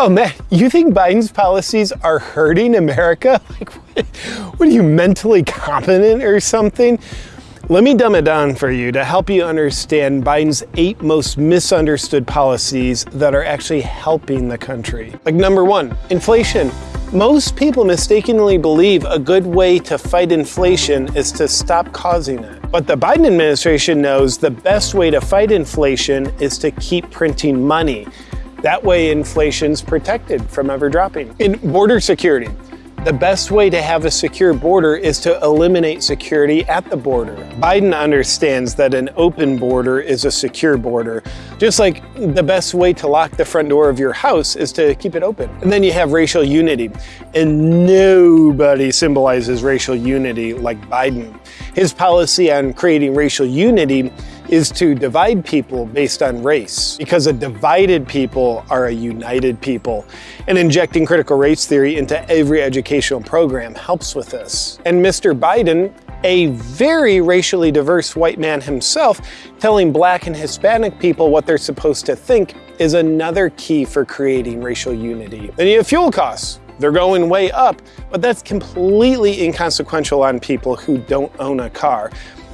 Oh man, you think Biden's policies are hurting America? Like, what are you, mentally competent or something? Let me dumb it down for you to help you understand Biden's eight most misunderstood policies that are actually helping the country. Like number one, inflation. Most people mistakenly believe a good way to fight inflation is to stop causing it. But the Biden administration knows the best way to fight inflation is to keep printing money. That way inflation's protected from ever dropping. In border security, the best way to have a secure border is to eliminate security at the border. Biden understands that an open border is a secure border, just like the best way to lock the front door of your house is to keep it open. And then you have racial unity, and nobody symbolizes racial unity like Biden. His policy on creating racial unity is to divide people based on race because a divided people are a united people. And injecting critical race theory into every educational program helps with this. And Mr. Biden, a very racially diverse white man himself, telling black and Hispanic people what they're supposed to think is another key for creating racial unity. Then you have fuel costs. They're going way up, but that's completely inconsequential on people who don't own a car.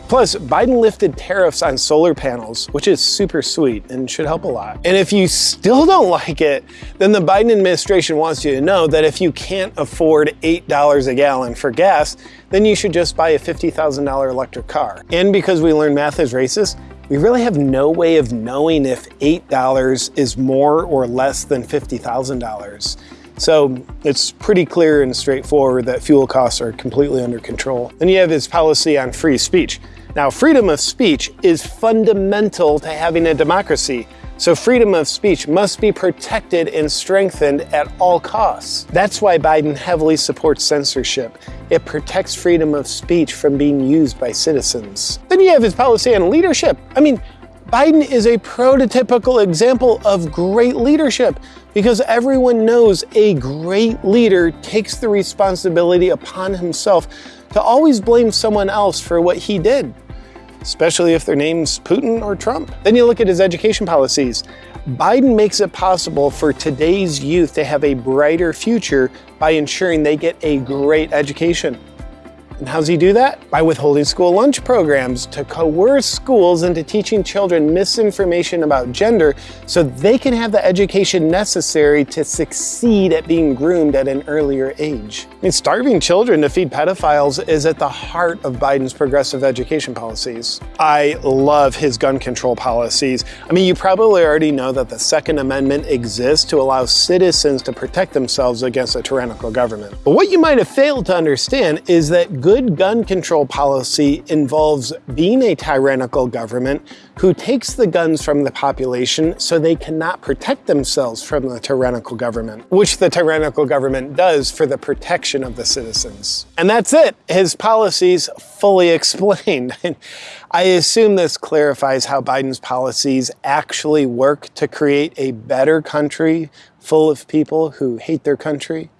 Plus, Biden lifted tariffs on solar panels, which is super sweet and should help a lot. And if you still don't like it, then the Biden administration wants you to know that if you can't afford $8 a gallon for gas, then you should just buy a $50,000 electric car. And because we learned math is racist, we really have no way of knowing if $8 is more or less than $50,000. So it's pretty clear and straightforward that fuel costs are completely under control. Then you have his policy on free speech. Now, freedom of speech is fundamental to having a democracy. So freedom of speech must be protected and strengthened at all costs. That's why Biden heavily supports censorship. It protects freedom of speech from being used by citizens. Then you have his policy on leadership. I mean, Biden is a prototypical example of great leadership because everyone knows a great leader takes the responsibility upon himself to always blame someone else for what he did, especially if their name's Putin or Trump. Then you look at his education policies. Biden makes it possible for today's youth to have a brighter future by ensuring they get a great education. And how's he do that? By withholding school lunch programs to coerce schools into teaching children misinformation about gender so they can have the education necessary to succeed at being groomed at an earlier age. I mean, starving children to feed pedophiles is at the heart of Biden's progressive education policies. I love his gun control policies. I mean, you probably already know that the Second Amendment exists to allow citizens to protect themselves against a tyrannical government. But what you might have failed to understand is that good gun control policy involves being a tyrannical government who takes the guns from the population so they cannot protect themselves from the tyrannical government, which the tyrannical government does for the protection of the citizens. And that's it, his policies fully explained. I assume this clarifies how Biden's policies actually work to create a better country full of people who hate their country.